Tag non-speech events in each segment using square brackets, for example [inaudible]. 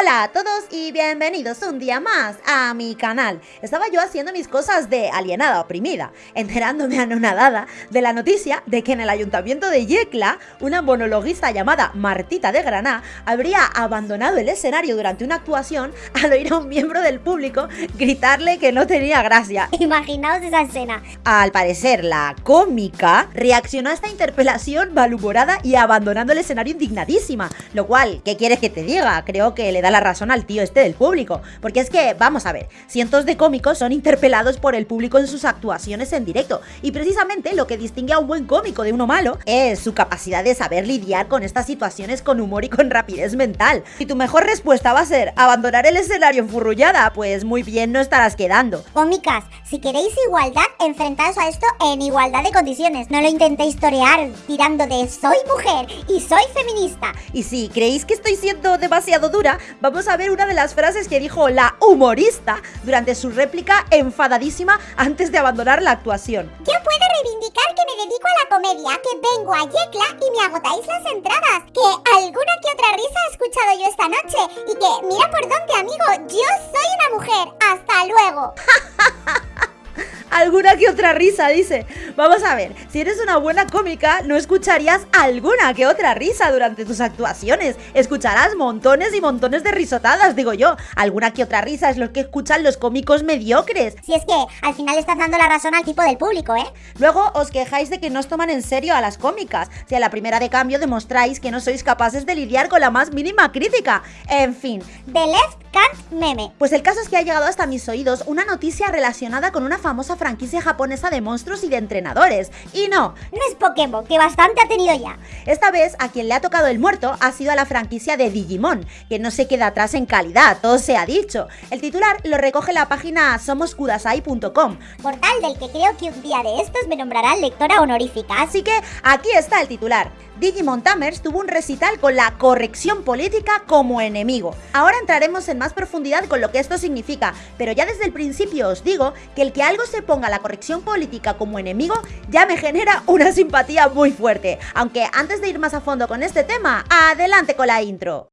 Hola a todos y bienvenidos un día más a mi canal. Estaba yo haciendo mis cosas de alienada oprimida, enterándome anonadada de la noticia de que en el ayuntamiento de Yecla, una monologuista llamada Martita de Granada habría abandonado el escenario durante una actuación al oír a un miembro del público gritarle que no tenía gracia. Imaginaos esa escena. Al parecer, la cómica reaccionó a esta interpelación malhumorada y abandonando el escenario indignadísima, lo cual, ¿qué quieres que te diga? Creo que le da la razón al tío este del público. Porque es que, vamos a ver, cientos de cómicos son interpelados por el público en sus actuaciones en directo. Y precisamente lo que distingue a un buen cómico de uno malo es su capacidad de saber lidiar con estas situaciones con humor y con rapidez mental. Si tu mejor respuesta va a ser abandonar el escenario enfurrullada, pues muy bien no estarás quedando. Cómicas, si queréis igualdad, enfrentaos a esto en igualdad de condiciones. No lo intentéis torear tirando de soy mujer y soy feminista. Y si creéis que estoy siendo demasiado dura, vamos a ver una de las frases que dijo la humorista durante su réplica enfadadísima antes de abandonar la actuación. Yo puedo reivindicar que me dedico a la comedia, que vengo a Yecla y me agotáis las entradas, que alguna que otra risa he escuchado yo esta noche y que mira por dónde amigo, yo soy una mujer. Hasta luego. [laughs] alguna que otra risa, dice. Vamos a ver, si eres una buena cómica, no escucharías alguna que otra risa durante tus actuaciones. Escucharás montones y montones de risotadas, digo yo. Alguna que otra risa es lo que escuchan los cómicos mediocres. Si es que al final estás dando la razón al tipo del público, ¿eh? Luego os quejáis de que no os toman en serio a las cómicas. Si a la primera de cambio demostráis que no sois capaces de lidiar con la más mínima crítica. En fin. The left can't meme. Pues el caso es que ha llegado hasta mis oídos una noticia relacionada con una famosa franquicia japonesa de monstruos y de entrenadores. Y no, no es Pokémon, que bastante ha tenido ya. Esta vez a quien le ha tocado el muerto ha sido a la franquicia de Digimon, que no se queda atrás en calidad, todo se ha dicho. El titular lo recoge la página somoskudasai.com, portal del que creo que un día de estos me nombrarán lectora honorífica. Así que aquí está el titular. Digimon Tamers tuvo un recital con la corrección política como enemigo. Ahora entraremos en más profundidad con lo que esto significa, pero ya desde el principio os digo que el que algo se ponga la corrección política como enemigo ya me genera una simpatía muy fuerte. Aunque antes de ir más a fondo con este tema, adelante con la intro.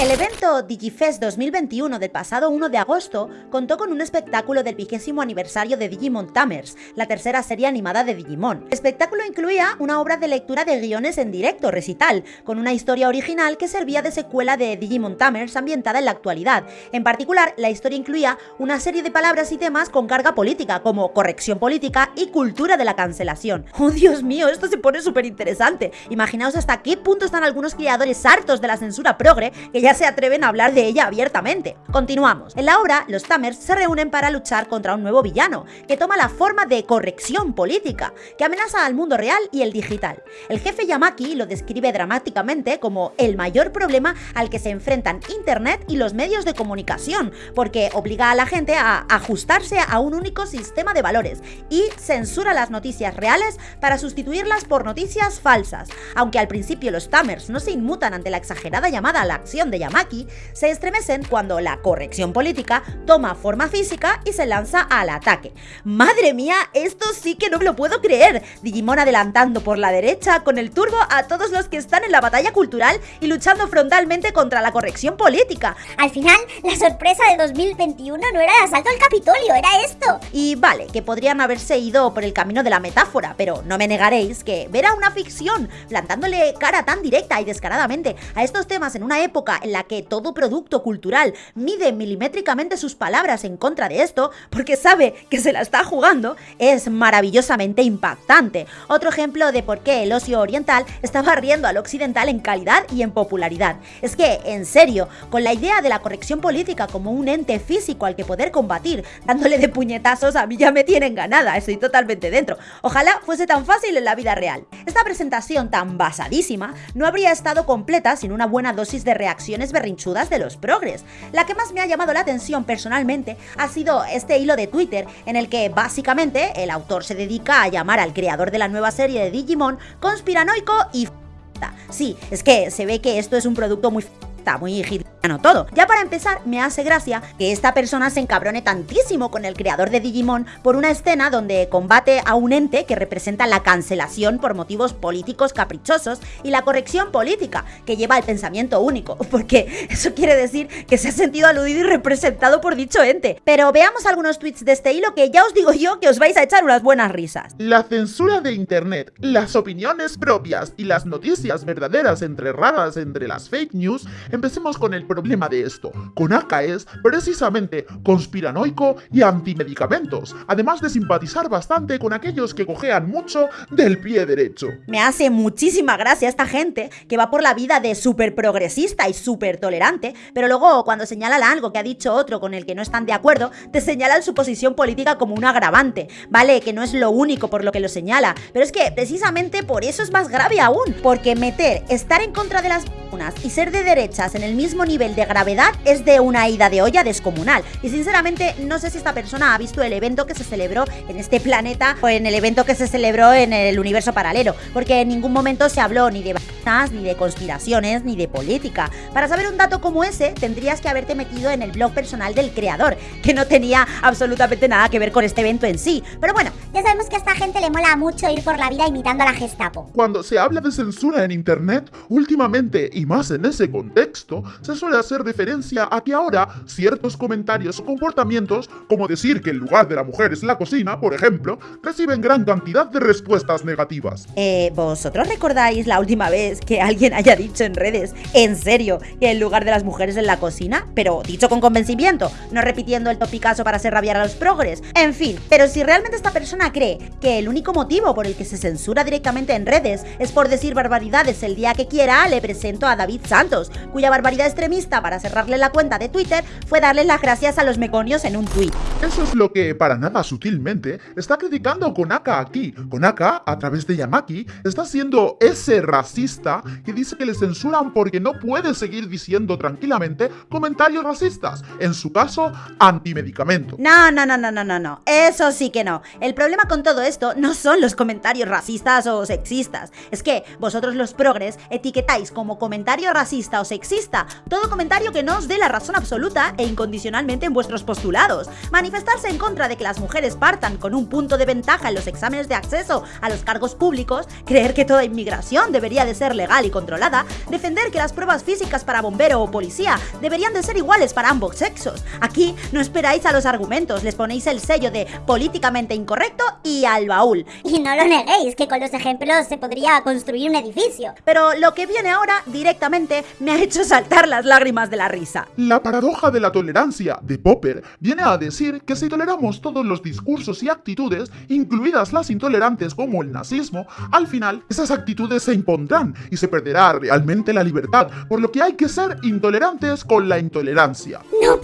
El evento Digifest 2021 del pasado 1 de agosto contó con un espectáculo del vigésimo aniversario de Digimon Tamers, la tercera serie animada de Digimon. El espectáculo incluía una obra de lectura de guiones en directo, recital, con una historia original que servía de secuela de Digimon Tamers ambientada en la actualidad. En particular, la historia incluía una serie de palabras y temas con carga política, como corrección política y cultura de la cancelación. [laughs] ¡Oh, Dios mío! Esto se pone súper interesante. Imaginaos hasta qué punto están algunos creadores hartos de la censura progre que ya se atreven a hablar de ella abiertamente. Continuamos. En la obra, los Tamers se reúnen para luchar contra un nuevo villano, que toma la forma de corrección política, que amenaza al mundo real y el digital. El jefe Yamaki lo describe dramáticamente como el mayor problema al que se enfrentan Internet y los medios de comunicación, porque obliga a la gente a ajustarse a un único sistema de valores y censura las noticias reales para sustituirlas por noticias falsas. Aunque al principio los Tamers no se inmutan ante la exagerada llamada a la acción de Yamaki se estremecen cuando la corrección política toma forma física y se lanza al ataque. ¡Madre mía! Esto sí que no me lo puedo creer. Digimon adelantando por la derecha con el turbo a todos los que están en la batalla cultural y luchando frontalmente contra la corrección política. Al final, la sorpresa de 2021 no era el asalto al Capitolio, era esto. Y vale, que podrían haberse ido por el camino de la metáfora, pero no me negaréis que ver a una ficción plantándole cara tan directa y descaradamente a estos temas en una época en la que todo producto cultural mide milimétricamente sus palabras en contra de esto, porque sabe que se la está jugando, es maravillosamente impactante. Otro ejemplo de por qué el ocio oriental está barriendo al occidental en calidad y en popularidad. Es que, en serio, con la idea de la corrección política como un ente físico al que poder combatir, dándole de puñetazos, a mí ya me tienen ganada, estoy totalmente dentro. Ojalá fuese tan fácil en la vida real. Esta presentación tan basadísima no habría estado completa sin una buena dosis de reacción berrinchudas de los progres. La que más me ha llamado la atención personalmente ha sido este hilo de Twitter en el que básicamente el autor se dedica a llamar al creador de la nueva serie de Digimon conspiranoico y. Sí, es que se ve que esto es un producto muy muy no todo. Ya para empezar, me hace gracia que esta persona se encabrone tantísimo con el creador de Digimon por una escena donde combate a un ente que representa la cancelación por motivos políticos caprichosos y la corrección política, que lleva al pensamiento único, [laughs] porque eso quiere decir que se ha sentido aludido y representado por dicho ente. Pero veamos algunos tweets de este hilo que ya os digo yo que os vais a echar unas buenas risas. La censura de internet, las opiniones propias y las noticias verdaderas entre raras entre las fake news, empecemos con el problema de esto. Konaka es precisamente conspiranoico y antimedicamentos, además de simpatizar bastante con aquellos que cojean mucho del pie derecho. Me hace muchísima gracia esta gente que va por la vida de súper progresista y súper tolerante, pero luego cuando señalan algo que ha dicho otro con el que no están de acuerdo, te señalan su posición política como un agravante. Vale, que no es lo único por lo que lo señala, pero es que precisamente por eso es más grave aún, porque meter estar en contra de las vacunas y ser de derechas en el mismo nivel de gravedad es de una ida de olla descomunal. Y sinceramente no sé si esta persona ha visto el evento que se celebró en este planeta o en el evento que se celebró en el universo paralelo, porque en ningún momento se habló ni de ni de conspiraciones, ni de política. Para saber un dato como ese, tendrías que haberte metido en el blog personal del creador, que no tenía absolutamente nada que ver con este evento en sí. Pero bueno, ya sabemos que a esta gente le mola mucho ir por la vida imitando a la Gestapo. Cuando se habla de censura en internet, últimamente, y más en ese contexto, se suele hacer referencia a que ahora ciertos comentarios o comportamientos, como decir que el lugar de la mujer es la cocina, por ejemplo, reciben gran cantidad de respuestas negativas. Eh, ¿vosotros recordáis la última vez que alguien haya dicho en redes, en serio, que el lugar de las mujeres es la cocina? Pero dicho con convencimiento, no repitiendo el topicazo para hacer rabiar a los progres. En fin, pero si realmente esta persona cree que el único motivo por el que se censura directamente en redes es por decir barbaridades el día que quiera, le presento a David Santos, cuya barbaridad extremista para cerrarle la cuenta de Twitter fue darle las gracias a los meconios en un tweet. Eso es lo que, para nada sutilmente, está criticando Konaka aquí. Konaka, a través de Yamaki, está siendo ese racista que dice que le censuran porque no puede seguir diciendo tranquilamente comentarios racistas, en su caso, antimedicamento. No, no, no, no, no, no, no, eso sí que no. El problema con todo esto no son los comentarios racistas o sexistas, es que vosotros los progres etiquetáis como comentario racista o sexista todo comentario que no os dé la razón absoluta e incondicionalmente en vuestros postulados. Manifestarse en contra de que las mujeres partan con un punto de ventaja en los exámenes de acceso a los cargos públicos, creer que toda inmigración debería de ser legal y controlada, defender que las pruebas físicas para bombero o policía deberían de ser iguales para ambos sexos. Aquí no esperáis a los argumentos, les ponéis el sello de políticamente incorrecto y al baúl. Y no lo neguéis, que con los ejemplos se podría construir un edificio. Pero lo que viene ahora directamente me ha hecho saltar las lágrimas de la risa. La paradoja de la tolerancia de Popper viene a decir que si toleramos todos los discursos y actitudes, incluidas las intolerantes como el nazismo, al final esas actitudes se impondrán y se perderá realmente la libertad, por lo que hay que ser intolerantes con la intolerancia. No,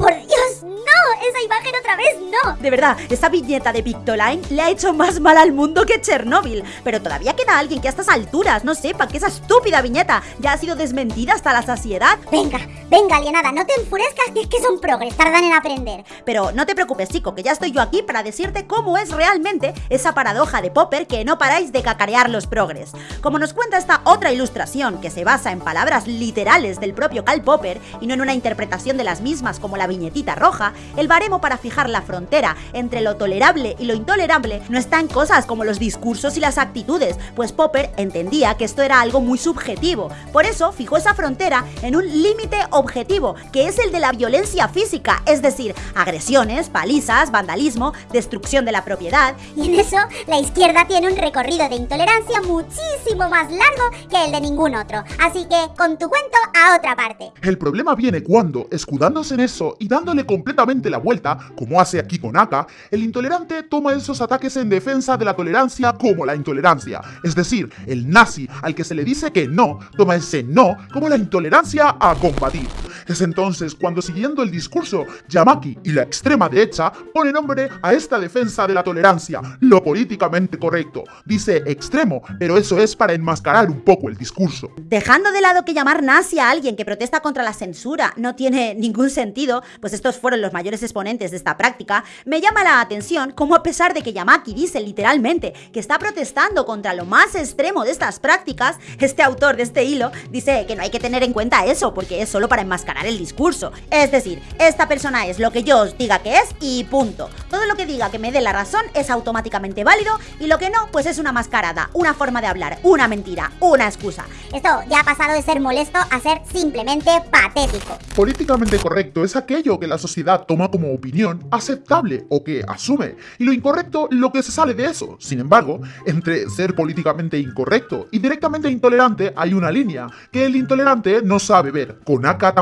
esa imagen otra vez no. De verdad, esa viñeta de Pictoline le ha hecho más mal al mundo que Chernóbil. Pero todavía queda alguien que a estas alturas no sepa que esa estúpida viñeta ya ha sido desmentida hasta la saciedad. Venga, venga, alienada, no te enfurezcas que es que son progres, tardan en aprender. Pero no te preocupes, chico, que ya estoy yo aquí para decirte cómo es realmente esa paradoja de Popper que no paráis de cacarear los progres. Como nos cuenta esta otra ilustración que se basa en palabras literales del propio Karl Popper y no en una interpretación de las mismas como la viñetita roja, el baremo para fijar la frontera entre lo tolerable y lo intolerable no está en cosas como los discursos y las actitudes, pues Popper entendía que esto era algo muy subjetivo. Por eso fijó esa frontera en un límite objetivo, que es el de la violencia física, es decir, agresiones, palizas, vandalismo, destrucción de la propiedad. Y en eso, la izquierda tiene un recorrido de intolerancia muchísimo más largo que el de ningún otro. Así que, con tu cuento, a otra parte. El problema viene cuando, escudándose en eso y dándole completamente la vuelta, como hace aquí con Aka, el intolerante toma esos ataques en defensa de la tolerancia como la intolerancia. Es decir, el nazi al que se le dice que no, toma ese no como la intolerancia a combatir. Es entonces cuando siguiendo el discurso, Yamaki y la extrema derecha pone nombre a esta defensa de la tolerancia, lo políticamente correcto. Dice extremo, pero eso es para enmascarar un poco el discurso. Dejando de lado que llamar nazi a alguien que protesta contra la censura no tiene [laughs] ningún sentido, pues estos fueron los mayores exponentes de esta práctica, me llama la atención cómo a pesar de que Yamaki dice literalmente que está protestando contra lo más extremo de estas prácticas, este autor de este hilo dice que no hay que tener en cuenta eso porque es solo para enmascarar el discurso. Es decir, esta persona es lo que yo os diga que es y punto. Todo lo que diga que me dé la razón es automáticamente válido y lo que no, pues es una mascarada, una forma de hablar, una mentira, una excusa. Esto ya ha pasado de ser molesto a ser simplemente patético. Políticamente correcto es aquello que la sociedad toma como opinión aceptable o que asume, y lo incorrecto lo que se sale de eso. Sin embargo, entre ser políticamente incorrecto y directamente intolerante hay una línea que el intolerante no sabe ver, con acá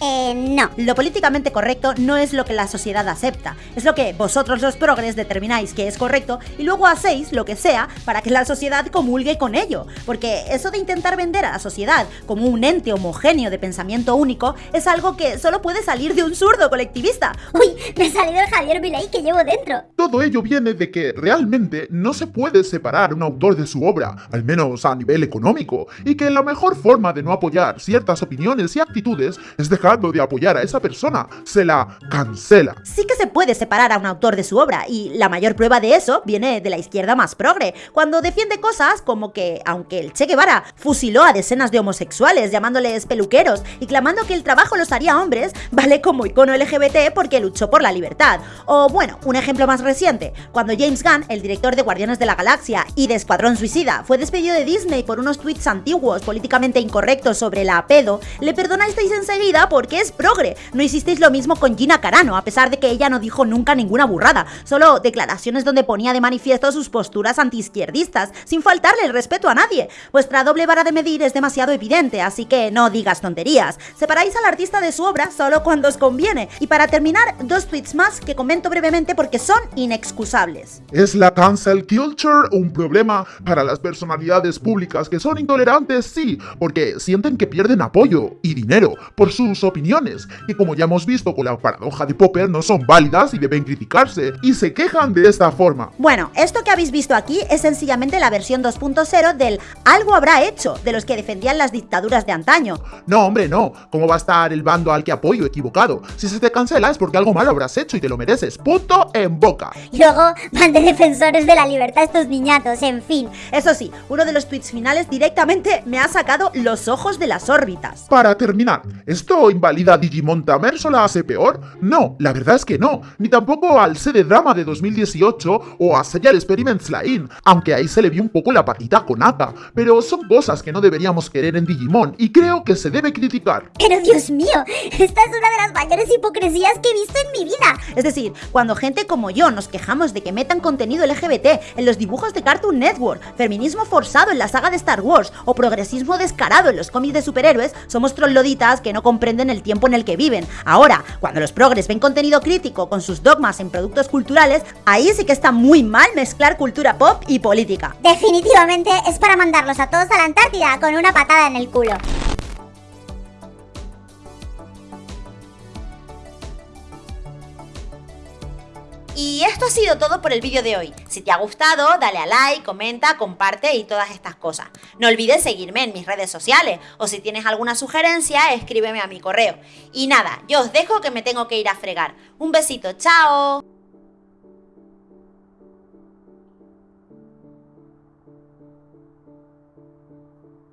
Eh, no. Lo políticamente correcto no es lo que la sociedad acepta, es lo que vosotros los progres determináis que es correcto y luego hacéis lo que sea para que la sociedad comulgue con ello. Porque eso de intentar vender a la sociedad como un ente homogéneo de pensamiento único es algo que solo puede salir de un zurdo colectivista. Uy, me ha salido el Javier Vilay que llevo dentro. Todo ello viene de que realmente no se puede separar un autor de su obra, al menos a nivel económico, y que la mejor forma de no apoyar ciertas opiniones y actitudes es dejando de apoyar a esa persona, se la cancela. Sí que se puede separar a un autor de su obra, y la mayor prueba de eso viene de la izquierda más progre, cuando defiende cosas como que, aunque el Che Guevara fusiló a decenas de homosexuales llamándoles peluqueros y clamando que el trabajo los haría hombres, vale como icono LGBT porque luchó por la libertad. O bueno, un ejemplo más reciente, cuando James Gunn, el director de Guardianes de la Galaxia y de Escuadrón Suicida, fue despedido de Disney por unos tweets antiguos políticamente incorrectos sobre la pedo, le perdonasteis enseguida porque es progre. No hicisteis lo mismo con Gina Carano, a pesar de que ella no dijo nunca ninguna burrada, solo declaraciones donde ponía de manifiesto sus posturas antiizquierdistas, sin faltarle el respeto a nadie. Vuestra doble vara de medir es demasiado evidente, así que no digas tonterías. Separáis al artista de su obra solo cuando os conviene. Y para terminar, dos tweets más que comento brevemente porque son inexcusables. ¿Es la cancel culture un problema para las personalidades públicas que son intolerantes? Sí, porque sienten que pierden apoyo y dinero sus opiniones, que como ya hemos visto con la paradoja de Popper no son válidas y deben criticarse, y se quejan de esta forma. Bueno, esto que habéis visto aquí es sencillamente la versión 2.0 del algo habrá hecho de los que defendían las dictaduras de antaño. No, hombre, no. ¿Cómo va a estar el bando al que apoyo equivocado? Si se te cancela es porque algo malo habrás hecho y te lo mereces. Punto en boca. Y luego van de defensores de la libertad estos niñatos, en fin. Eso sí, uno de los tweets finales directamente me ha sacado los ojos de las órbitas. Para terminar, ¿esto invalida a Digimon Tamers o la hace peor? No, la verdad es que no. Ni tampoco al CD Drama de 2018 o a Serial Experiments Line, aunque ahí se le vio un poco la patita con Aka. Pero son cosas que no deberíamos querer en Digimon y creo que se debe criticar. Pero Dios mío, esta es una de las mayores hipocresías que he visto en mi vida. Es decir, cuando gente como yo nos quejamos de que metan contenido LGBT en los dibujos de Cartoon Network, feminismo forzado en la saga de Star Wars o progresismo descarado en los cómics de superhéroes, somos trolloditas que no comprenden el tiempo en el que viven. Ahora, cuando los progres ven contenido crítico con sus dogmas en productos culturales, ahí sí que está muy mal mezclar cultura pop y política. Definitivamente es para mandarlos a todos a la Antártida con una patada en el culo. Y esto ha sido todo por el vídeo de hoy. Si te ha gustado, dale a like, comenta, comparte y todas estas cosas. No olvides seguirme en mis redes sociales o si tienes alguna sugerencia, escríbeme a mi correo. Y nada, yo os dejo que me tengo que ir a fregar. Un besito, chao.